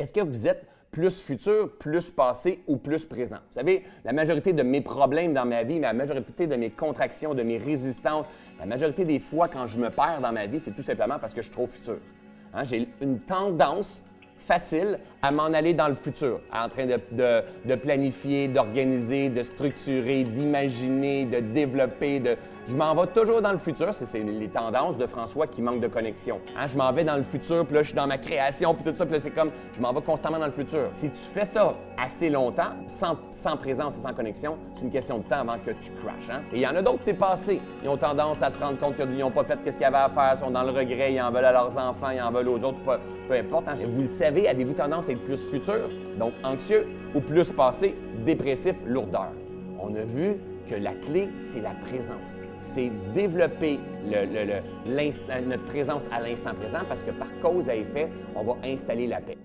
Est-ce que vous êtes plus futur, plus passé ou plus présent? Vous savez, la majorité de mes problèmes dans ma vie, la majorité de mes contractions, de mes résistances, la majorité des fois quand je me perds dans ma vie, c'est tout simplement parce que je suis trop futur. Hein, j'ai une tendance facile à m'en aller dans le futur, en train de, planifier, d'organiser, de structurer, d'imaginer, de développer. Je m'en vais toujours dans le futur. C'est les tendances de François qui manquent de connexion. Hein, je m'en vais dans le futur, puis là, je suis dans ma création, puis tout ça, puis c'est comme, je m'en vais constamment dans le futur. Si tu fais ça assez longtemps, sans, présence et sans connexion, c'est une question de temps avant que tu crashes. Hein. Et il y en a d'autres, c'est passé. Ils ont tendance à se rendre compte qu'ils n'ont pas fait ce qu'il y avait à faire, ils sont dans le regret, ils en veulent à leurs enfants, ils en veulent aux autres, peu, peu importe. Hein. Vous le savez, avez-vous tendance à être plus futur, donc anxieux, ou plus passé, dépressif, lourdeur? On a vu que la clé, c'est la présence. C'est développer notre présence à l'instant présent parce que par cause à effet, on va installer la paix.